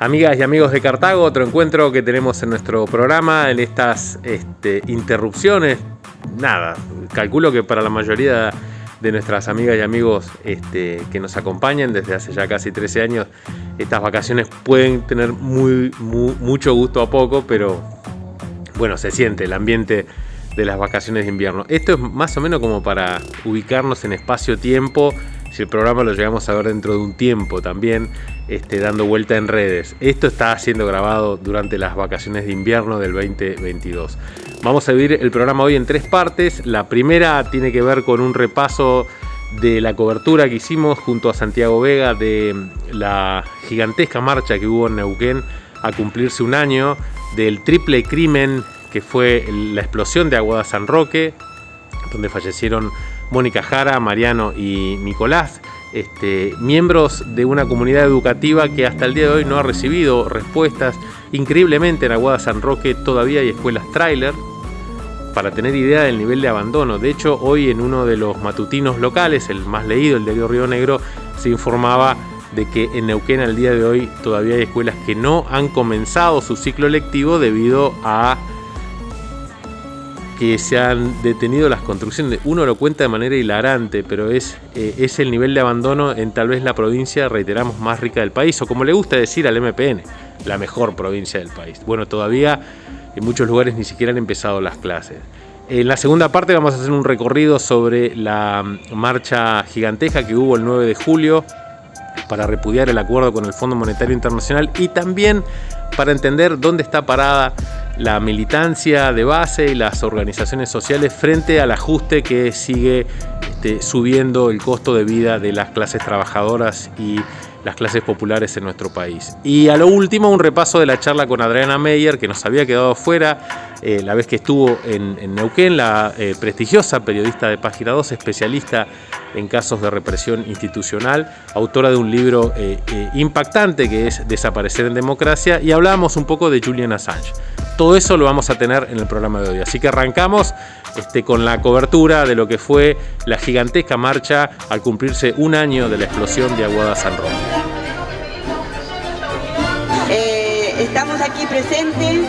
Amigas y amigos de Cartago, otro encuentro que tenemos en nuestro programa en estas este, interrupciones. Nada, calculo que para la mayoría de nuestras amigas y amigos este, que nos acompañan desde hace ya casi 13 años, estas vacaciones pueden tener muy, mucho gusto a poco, pero bueno, se siente el ambiente de las vacaciones de invierno. Esto es más o menos como para ubicarnos en espacio-tiempo si el programa lo llegamos a ver dentro de un tiempo también, este, dando vuelta en redes. Esto está siendo grabado durante las vacaciones de invierno del 2022. Vamos a dividir el programa hoy en tres partes. La primera tiene que ver con un repaso de la cobertura que hicimos junto a Santiago Vega de la gigantesca marcha que hubo en Neuquén a cumplirse un año del triple crimen que fue la explosión de Aguada San Roque, donde fallecieron Mónica Jara, Mariano y Nicolás, este, miembros de una comunidad educativa que hasta el día de hoy no ha recibido respuestas. Increíblemente en Aguada San Roque todavía hay escuelas trailer para tener idea del nivel de abandono. De hecho, hoy en uno de los matutinos locales, el más leído, el de Río Negro, se informaba de que en Neuquén al día de hoy todavía hay escuelas que no han comenzado su ciclo lectivo debido a que se han detenido las construcciones. Uno lo cuenta de manera hilarante, pero es, eh, es el nivel de abandono en tal vez la provincia, reiteramos, más rica del país, o como le gusta decir al MPN, la mejor provincia del país. Bueno, todavía en muchos lugares ni siquiera han empezado las clases. En la segunda parte vamos a hacer un recorrido sobre la marcha gigantesca que hubo el 9 de julio para repudiar el acuerdo con el Fondo Monetario Internacional y también para entender dónde está parada la militancia de base y las organizaciones sociales frente al ajuste que sigue este, subiendo el costo de vida de las clases trabajadoras y las clases populares en nuestro país. Y a lo último, un repaso de la charla con Adriana Meyer, que nos había quedado fuera eh, la vez que estuvo en, Neuquén, la eh, prestigiosa periodista de Página 2, especialista en casos de represión institucional, autora de un libro eh, impactante que es Desaparecer en Democracia, y hablábamos un poco de Julian Assange. Todo eso lo vamos a tener en el programa de hoy. Así que arrancamos este, con la cobertura de lo que fue la gigantesca marcha al cumplirse un año de la explosión de Aguada San Roque. Estamos aquí presentes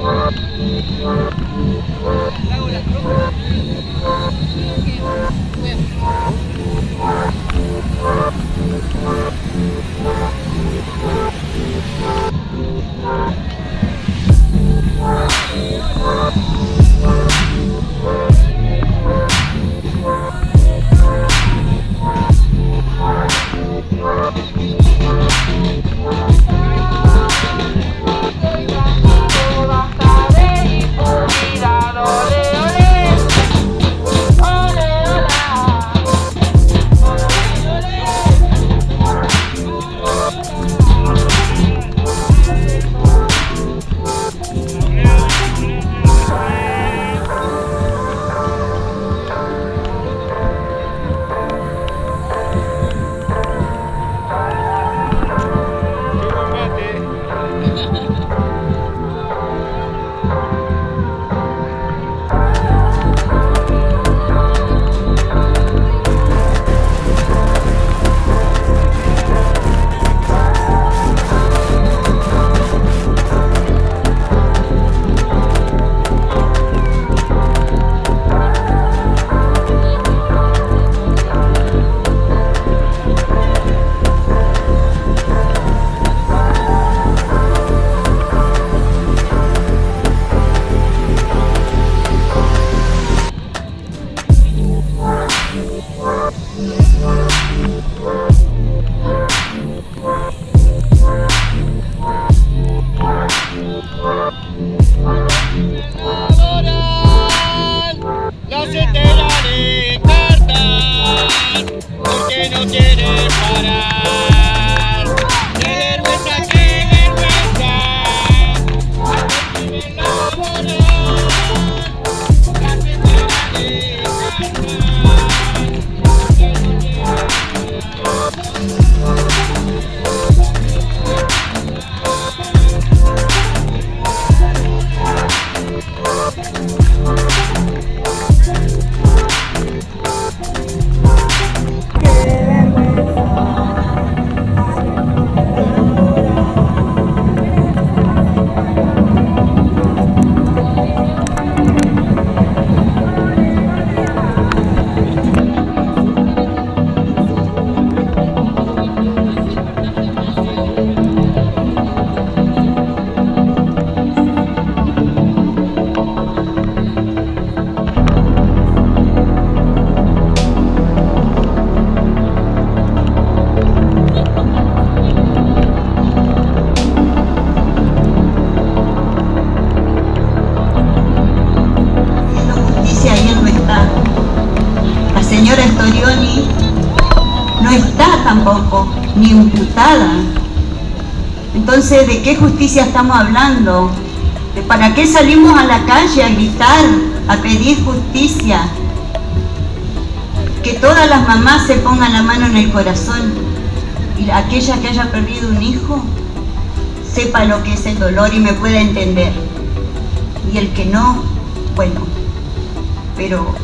Thank you. Entonces, ¿de qué justicia estamos hablando? ¿Para qué salimos a la calle a gritar, a pedir justicia? Que todas las mamás se pongan la mano en el corazón y aquella que haya perdido un hijo sepa lo que es el dolor y me pueda entender. Y el que no, bueno, pero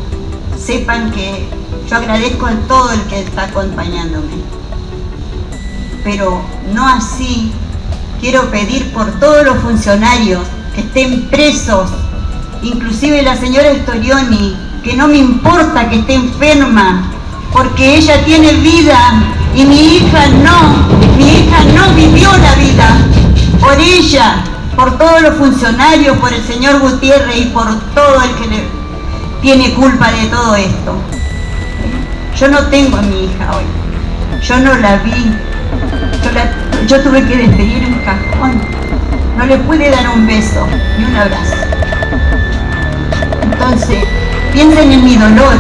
sepan que yo agradezco a todo el que está acompañándome pero no así. Quiero pedir por todos los funcionarios que estén presos, inclusive la señora Storioni, que no me importa que esté enferma, porque ella tiene vida y mi hija no, mi hija no vivió la vida. Por ella, por todos los funcionarios, por el señor Gutiérrez y por todo el que le tiene culpa de todo esto. Yo no tengo a mi hija hoy, yo no la vi, yo, tuve que despedir un cajón. No le pude dar un beso ni un abrazo. Entonces, piensen en mi dolor,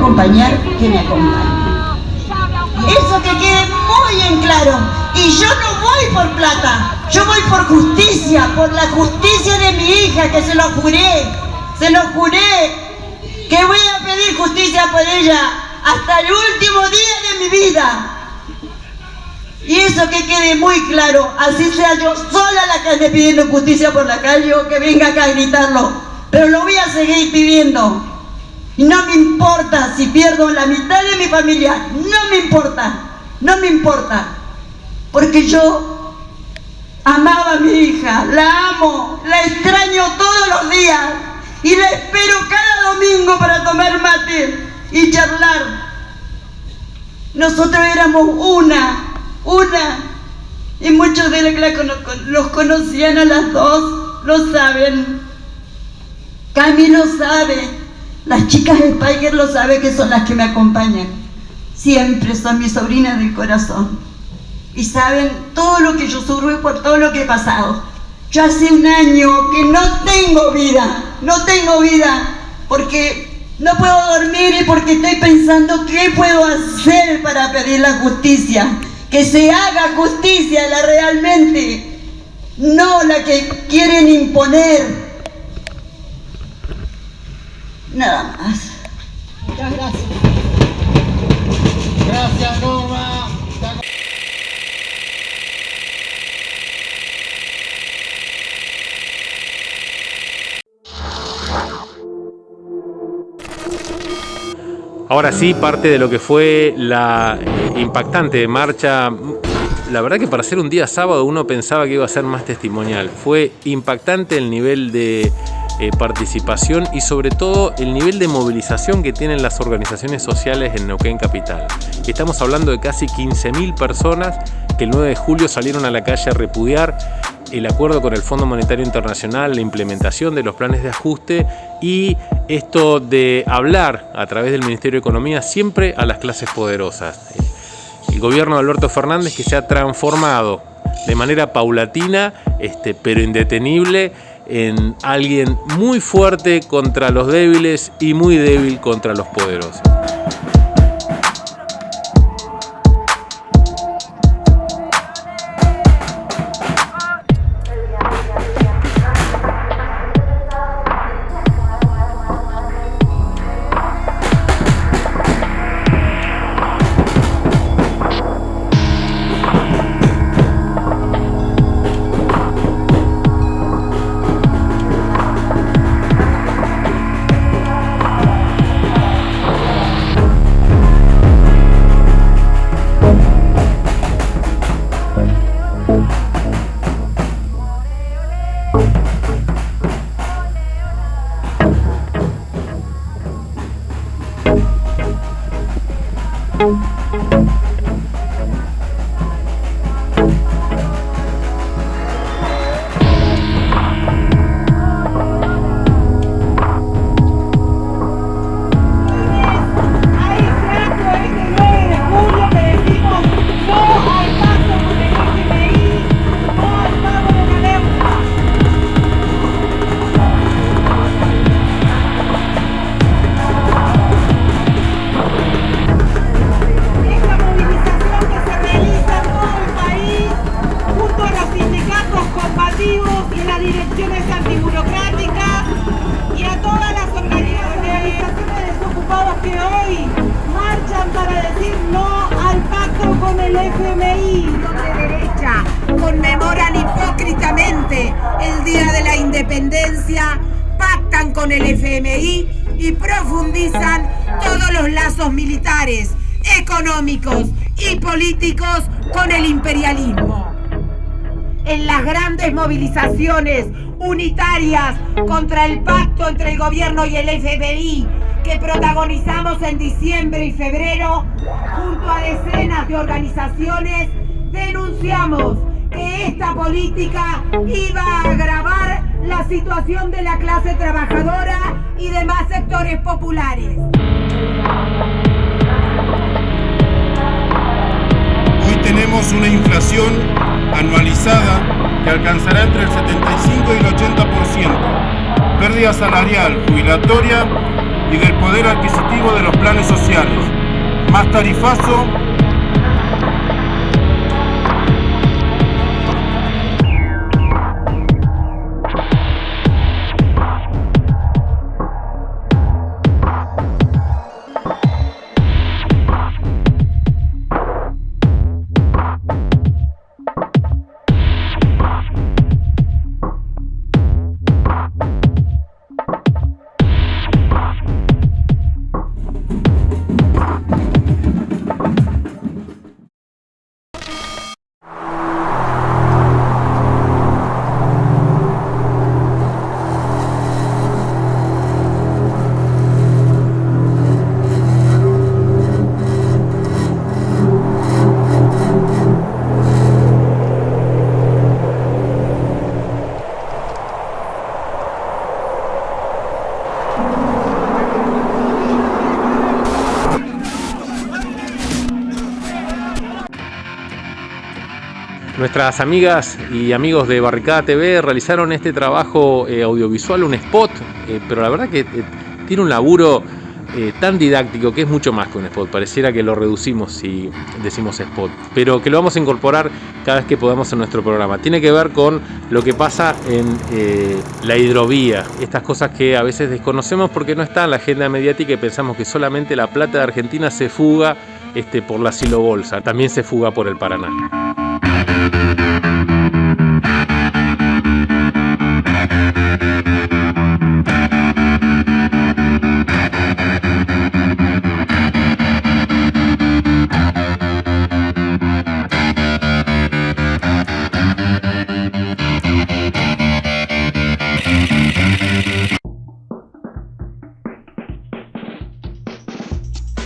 acompañar, que me acompañe. Eso que quede muy en claro. Y yo no voy por plata, yo voy por justicia, por la justicia de mi hija, que se lo juré, se lo juré, que voy a pedir justicia por ella hasta el último día de mi vida. Y eso que quede muy claro, así sea yo sola la que pidiendo justicia por la calle o que venga acá a gritarlo, pero lo voy a seguir pidiendo. No me importa si pierdo la mitad de mi familia, no me importa, no me importa. Porque yo amaba a mi hija, la amo, la extraño todos los días y la espero cada domingo para tomar mate y charlar. Nosotros éramos una, una, y muchos de los que los conocían a las dos, lo saben. Cami lo sabe. Las chicas Spiker lo saben que son las que me acompañan. Siempre son mis sobrinas del corazón. Y saben todo lo que yo sufro y por todo lo que he pasado. Yo hace un año que no tengo vida, no tengo vida, porque no puedo dormir y porque estoy pensando qué puedo hacer para pedir la justicia. Que se haga justicia la realmente, no la que quieren imponer Nada más. Muchas gracias. Gracias, Norma. Ahora sí, parte de lo que fue la eh, impactante marcha, la verdad que para ser un día sábado uno pensaba que iba a ser más testimonial. Fue impactante el nivel de eh, participación y sobre todo el nivel de movilización que tienen las organizaciones sociales en Neuquén Capital. Estamos hablando de casi 15.000 personas que el 9 de julio salieron a la calle a repudiar el acuerdo con el Fondo Monetario Internacional, la implementación de los planes de ajuste y esto de hablar a través del Ministerio de Economía siempre a las clases poderosas. El gobierno de Alberto Fernández que se ha transformado de manera paulatina este, pero indetenible en alguien muy fuerte contra los débiles y muy débil contra los poderosos. direcciones antiburocráticas y a todas las organizaciones de desocupados que hoy marchan para decir no al pacto con el FMI. De derecha conmemoran hipócritamente el Día de la Independencia, pactan con el FMI y profundizan todos los lazos militares, económicos y políticos con el imperialismo movilizaciones unitarias contra el pacto entre el gobierno y el FBI que protagonizamos en diciembre y febrero junto a decenas de organizaciones, denunciamos que esta política iba a agravar la situación de la clase trabajadora y demás sectores populares. Tenemos una inflación anualizada que alcanzará entre el 75 y el 80%, pérdida salarial, jubilatoria y del poder adquisitivo de los planes sociales, más tarifazo Amigas y amigos de Barricada TV realizaron este trabajo eh, audiovisual, un spot, eh, pero la verdad que eh, tiene un laburo tan didáctico que es mucho más que un spot. Pareciera que lo reducimos si decimos spot, pero que lo vamos a incorporar cada vez que podamos en nuestro programa. Tiene que ver con lo que pasa en la hidrovía, estas cosas que a veces desconocemos porque no está en la agenda mediática y pensamos que solamente la plata de Argentina se fuga este, por la silo bolsa, también se fuga por el Paraná. Müzik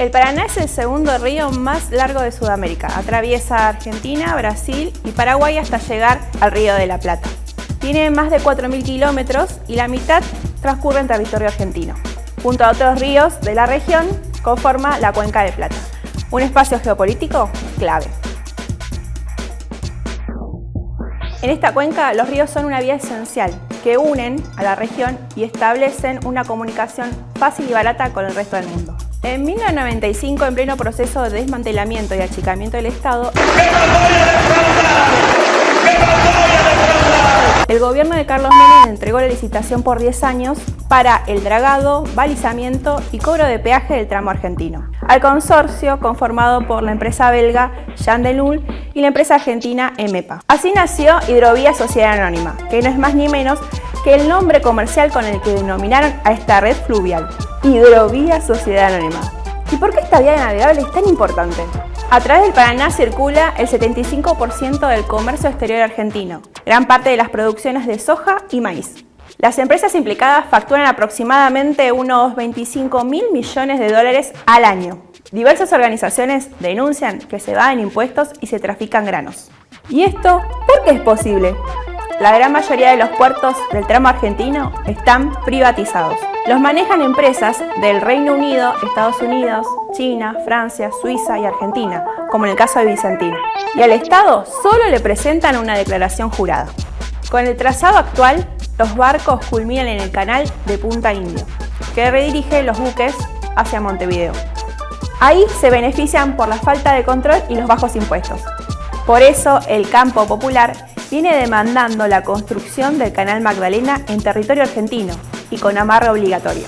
El Paraná es el segundo río más largo de Sudamérica. Atraviesa Argentina, Brasil y Paraguay hasta llegar al Río de la Plata. Tiene más de 4.000 kilómetros y la mitad transcurre en territorio argentino. Junto a otros ríos de la región, conforma la Cuenca de Plata, un espacio geopolítico clave. En esta cuenca, los ríos son una vía esencial que unen a la región y establecen una comunicación fácil y barata con el resto del mundo. En 1995, en pleno proceso de desmantelamiento y achicamiento del Estado, el gobierno de Carlos Menem entregó la licitación por 10 años para el dragado, balizamiento y cobro de peaje del tramo argentino, al consorcio conformado por la empresa belga Jean Denul y la empresa argentina EMEPA. Así nació Hidrovía Sociedad Anónima, que no es más ni menos que el nombre comercial con el que denominaron a esta red fluvial. Hidrovía Sociedad Anónima. ¿Y por qué esta vía navegable es tan importante? A través del Paraná circula el 75% del comercio exterior argentino, gran parte de las producciones de soja y maíz. Las empresas implicadas facturan aproximadamente unos 25 mil millones de dólares al año. Diversas organizaciones denuncian que se en impuestos y se trafican granos. ¿Y esto por qué es posible? La gran mayoría de los puertos del tramo argentino están privatizados. Los manejan empresas del Reino Unido, Estados Unidos, China, Francia, Suiza y Argentina, como en el caso de Bizantino. Y al Estado solo le presentan una declaración jurada. Con el trazado actual, los barcos culminan en el canal de Punta Indio, que redirige los buques hacia Montevideo. Ahí se benefician por la falta de control y los bajos impuestos. Por eso el campo popular viene demandando la construcción del Canal Magdalena en territorio argentino y con amarre obligatorio.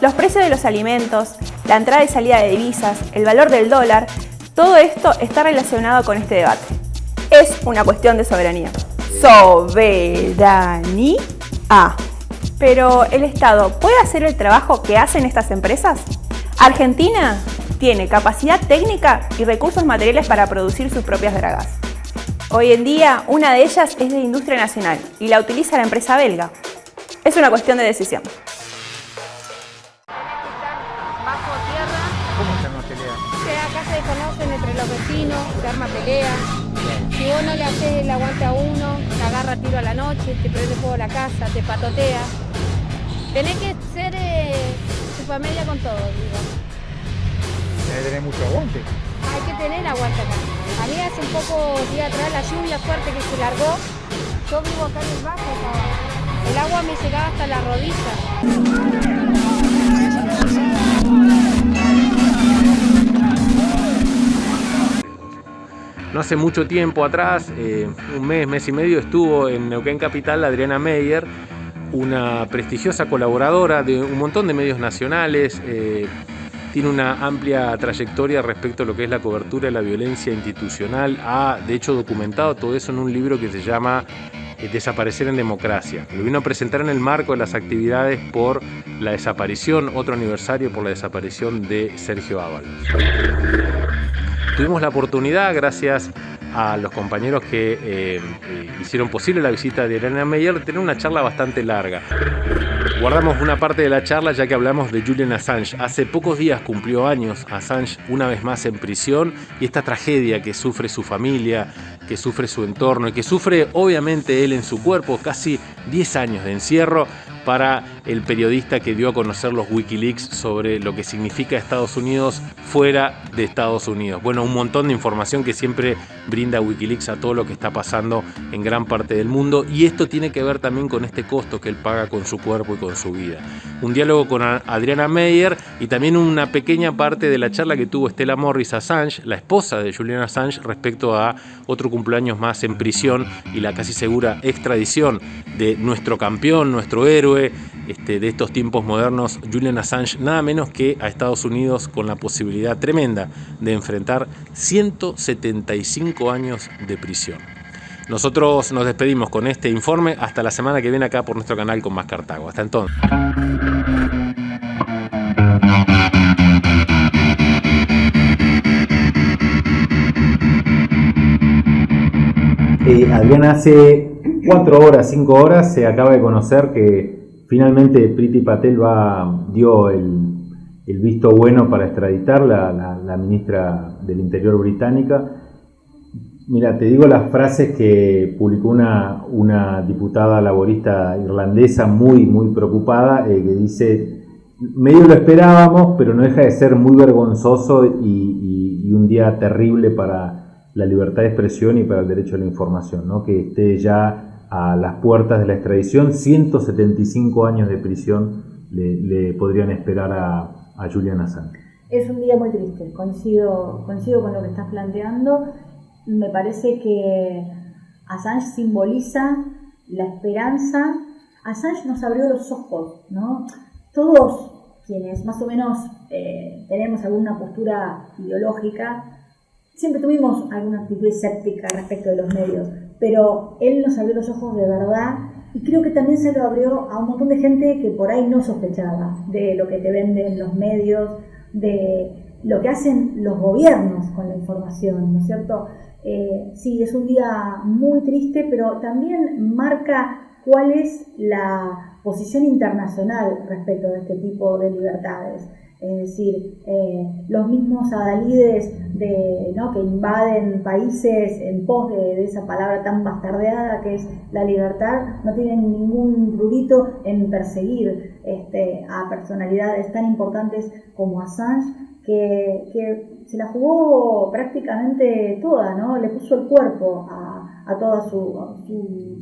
Los precios de los alimentos, la entrada y salida de divisas, el valor del dólar, todo esto está relacionado con este debate. Es una cuestión de soberanía. Soberanía. Pero ¿el Estado puede hacer el trabajo que hacen estas empresas? Argentina tiene capacidad técnica y recursos materiales para producir sus propias dragas. Hoy en día, una de ellas es de industria nacional y la utiliza la empresa belga. Es una cuestión de decisión. Bajo tierra. ¿Cómo se arma pelea? Acá se desconocen entre los vecinos, se arma pelea. Si vos no le haces el aguante a uno, te agarra tiro a la noche, te prende fuego la casa, te patotea. Tenés que ser eh, su familia con todo, digo. Tenés que tener mucho aguante. Hay que tener aguante acá. A mí hace un poco día atrás la lluvia fuerte que se largó, yo vivo acá en el bajo, el agua me llegaba hasta la rodilla. No hace mucho tiempo atrás, eh, un mes, mes y medio, estuvo en Neuquén Capital Adriana Meyer, una prestigiosa colaboradora de un montón de medios nacionales, eh, tiene una amplia trayectoria respecto a lo que es la cobertura de la violencia institucional. Ha, de hecho, documentado todo eso en un libro que se llama eh, Desaparecer en Democracia. Lo vino a presentar en el marco de las actividades por la desaparición, otro aniversario por la desaparición de Sergio Ábalos. Tuvimos la oportunidad, gracias a los compañeros que eh, eh, hicieron posible la visita de Elena Meyer, de tener una charla bastante larga. Guardamos una parte de la charla ya que hablamos de Julian Assange. Hace pocos días cumplió años Assange una vez más en prisión y esta tragedia que sufre su familia, que sufre su entorno y que sufre obviamente él en su cuerpo, casi 10 años de encierro, para el periodista que dio a conocer los Wikileaks sobre lo que significa Estados Unidos fuera de Estados Unidos. Bueno, un montón de información que siempre brinda Wikileaks a todo lo que está pasando en gran parte del mundo y esto tiene que ver también con este costo que él paga con su cuerpo y con su vida. Un diálogo con Adriana Meyer y también una pequeña parte de la charla que tuvo Stella Morris Assange, la esposa de Julian Assange, respecto a otro cumpleaños más en prisión y la casi segura extradición de nuestro campeón, nuestro héroe, este, de estos tiempos modernos, Julian Assange, nada menos que a Estados Unidos con la posibilidad tremenda de enfrentar 175 años de prisión. Nosotros nos despedimos con este informe hasta la semana que viene acá por nuestro canal con Más Cartago. Hasta entonces. Eh, hace cuatro horas, cinco horas se acaba de conocer que Finalmente Priti Patel va, dio el, el visto bueno para extraditar la, la, ministra del Interior británica. Mira, te digo las frases que publicó una, diputada laborista irlandesa muy, muy preocupada, eh, que dice, medio lo esperábamos, pero no deja de ser muy vergonzoso y, y, un día terrible para la libertad de expresión y para el derecho a la información, ¿no? que esté ya a las puertas de la extradición, 175 años de prisión le, podrían esperar a, a Julian Assange. Es un día muy triste, coincido, coincido con lo que estás planteando. Me parece que Assange simboliza la esperanza. Assange nos abrió los ojos, ¿no? Todos quienes más o menos eh, tenemos alguna postura ideológica, siempre tuvimos alguna actitud escéptica respecto de los medios, pero él nos abrió los ojos de verdad y creo que también se lo abrió a un montón de gente que por ahí no sospechaba de lo que te venden los medios, de lo que hacen los gobiernos con la información, ¿no es cierto? Eh, sí, es un día muy triste, pero también marca cuál es la posición internacional respecto de este tipo de libertades es decir, eh, los mismos adalides de, ¿no? que invaden países en pos de, esa palabra tan bastardeada que es la libertad, no tienen ningún rurito en perseguir este, a personalidades tan importantes como Assange, que, que, se la jugó prácticamente toda, ¿no? le puso el cuerpo a, a toda su, su,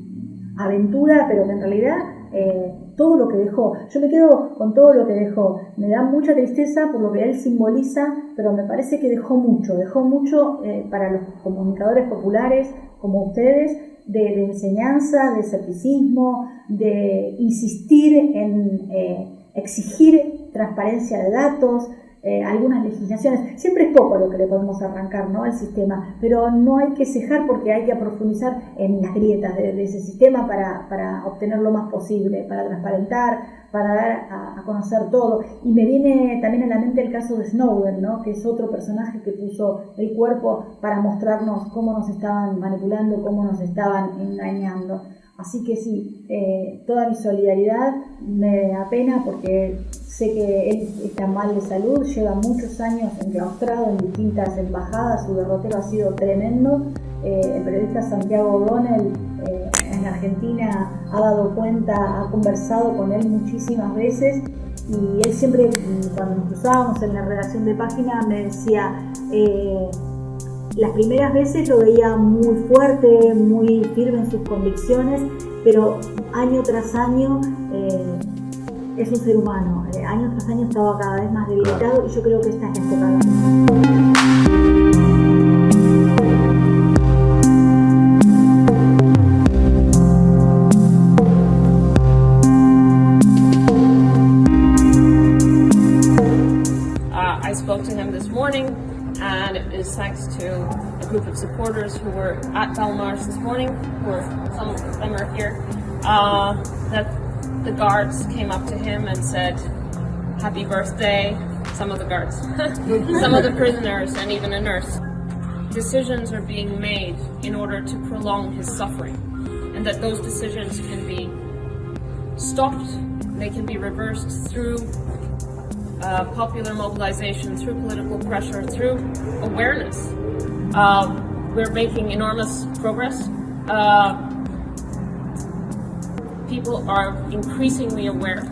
aventura, pero que en realidad... Eh, todo lo que dejó. Yo me quedo con todo lo que dejó. Me da mucha tristeza por lo que él simboliza, pero me parece que dejó mucho. Dejó mucho eh, para los comunicadores populares como ustedes de, enseñanza, de escepticismo, de insistir en eh, exigir transparencia de datos, eh, algunas legislaciones. Siempre es poco lo que le podemos arrancar ¿no? al sistema, pero no hay que cejar porque hay que profundizar en las grietas de, ese sistema para, para, obtener lo más posible, para transparentar, para dar a, conocer todo. Y me viene también a la mente el caso de Snowden, ¿no? que es otro personaje que puso el cuerpo para mostrarnos cómo nos estaban manipulando, cómo nos estaban engañando. Así que sí, eh, toda mi solidaridad me apena porque sé que él está mal de salud, lleva muchos años enclaustrado en distintas embajadas, su derrotero ha sido tremendo. Eh, el periodista Santiago O'Donnell eh, en Argentina ha dado cuenta, ha conversado con él muchísimas veces y él siempre, cuando nos cruzábamos en la redacción de página, me decía, las primeras veces lo veía muy fuerte, muy firme en sus convicciones, pero año tras año eh, es un ser humano. Eh, año tras año estaba cada vez más debilitado y yo creo que esta es la group of supporters who were at Belmarsh this morning, are, some of them are here, uh, that the guards came up to him and said, happy birthday, some of the guards, some of the prisoners and even a nurse. Decisions are being made in order to prolong his suffering and that those decisions can be stopped, they can be reversed through uh, popular mobilization, through political pressure, through awareness. Uh, we're making enormous progress. Uh, people are increasingly aware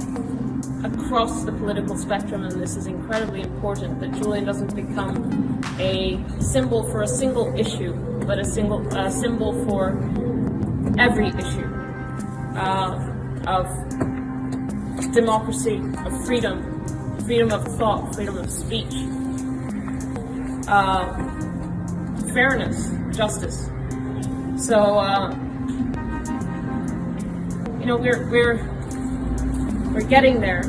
across the political spectrum, and this is incredibly important, that Julian doesn't become a symbol for a single issue, but a single a symbol for every issue uh, of democracy, of freedom, freedom of thought, freedom of speech, uh, fairness, justice. So, uh, you know, we're we're we're getting there,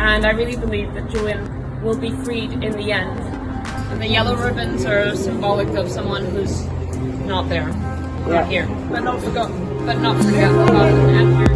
and I really believe that Julian will be freed in the end. And the yellow ribbons are symbolic of someone who's not there, not here, but not forgotten, but not forgotten here.